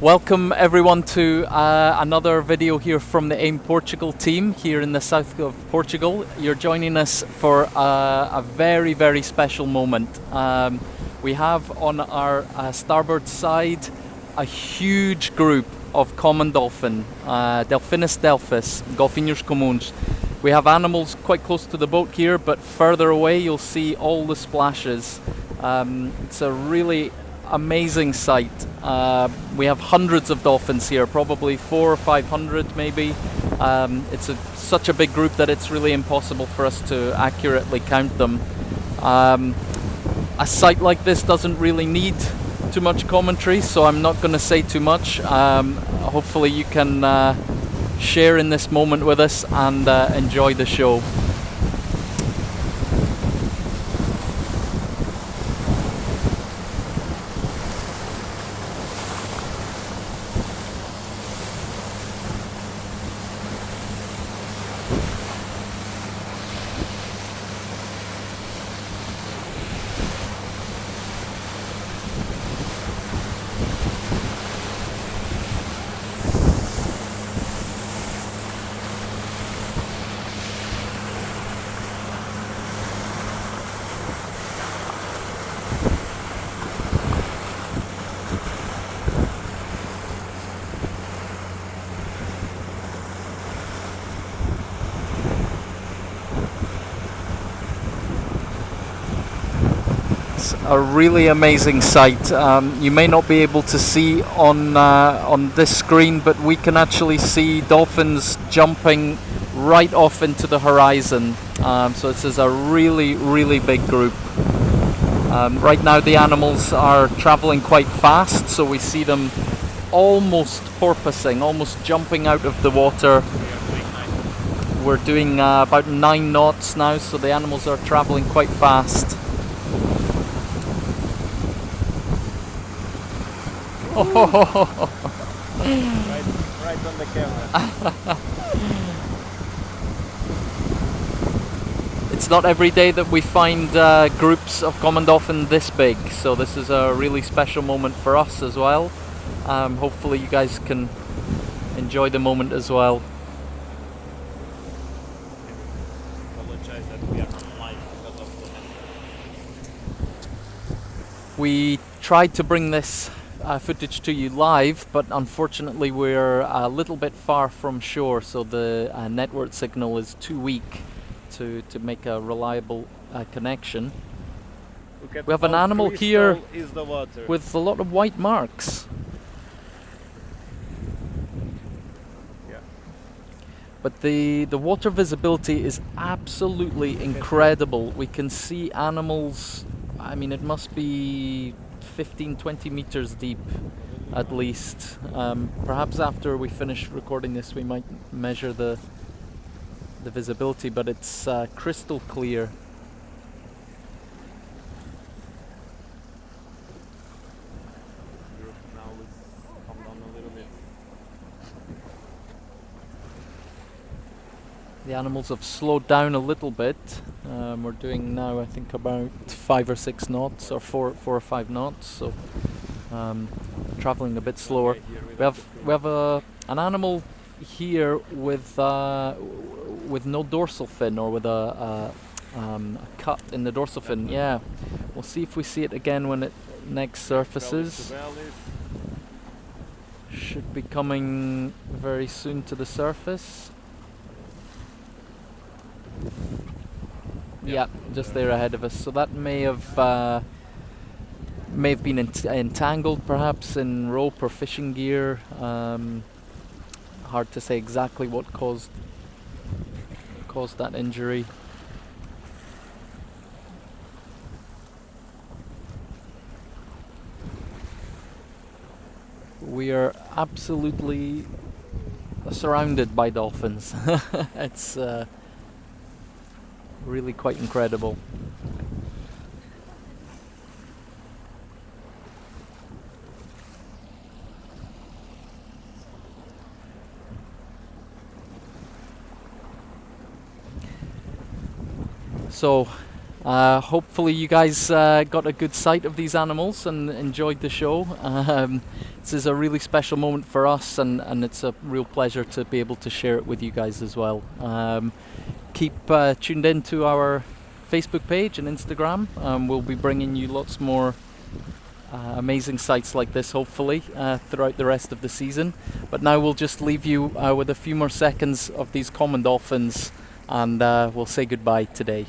Welcome everyone to uh, another video here from the AIM Portugal team here in the south of Portugal. You're joining us for uh, a very, very special moment. Um, we have on our uh, starboard side a huge group of common dolphin, uh, Delphinus delphis, Golfinhos comuns. We have animals quite close to the boat here, but further away you'll see all the splashes. Um, it's a really amazing sight. Uh, we have hundreds of dolphins here, probably four or five hundred maybe. Um, it's a, such a big group that it's really impossible for us to accurately count them. Um, a sight like this doesn't really need too much commentary, so I'm not going to say too much. Um, hopefully you can uh, share in this moment with us and uh, enjoy the show. A really amazing sight. Um, you may not be able to see on uh, on this screen, but we can actually see dolphins jumping right off into the horizon. Um, so this is a really, really big group. Um, right now the animals are traveling quite fast, so we see them almost porpoising, almost jumping out of the water. We're doing uh, about nine knots now, so the animals are traveling quite fast. Right, right on the camera. It's not every day that we find uh, groups of common dolphin this big, so this is a really special moment for us as well. Um, hopefully, you guys can enjoy the moment as well. We tried to bring this uh, footage to you live, but unfortunately, we're a little bit far from shore, so the uh, network signal is too weak to, to make a reliable uh, connection. We have an animal here the water. with a lot of white marks. Yeah. But the, the water visibility is absolutely incredible. We can see animals, I mean, it must be 15, 20 meters deep at least. Um, perhaps after we finish recording this, we might measure the, the visibility, but it's uh, crystal clear. Group now let's calm down a little bit. The animals have slowed down a little bit. Um, we're doing now, I think, about five or six knots, or four, four or five knots. So, um, traveling a bit slower. We have we have a an animal here with uh, with no dorsal fin or with a, a, um, a cut in the dorsal fin. Yeah, we'll see if we see it again when it next surfaces. Should be coming very soon to the surface. Yeah, just there ahead of us. So that may have uh, may have been ent- entangled, perhaps in rope or fishing gear. Um, hard to say exactly what caused caused that injury. We are absolutely surrounded by dolphins. it's uh, really quite incredible. So, Uh, hopefully, you guys uh, got a good sight of these animals and enjoyed the show. Um, this is a really special moment for us, and, and it's a real pleasure to be able to share it with you guys as well. Um, keep uh, tuned in to our Facebook page and Instagram. Um, we'll be bringing you lots more uh, amazing sights like this, hopefully, uh, throughout the rest of the season. But now we'll just leave you uh, with a few more seconds of these common dolphins, and uh, we'll say goodbye today.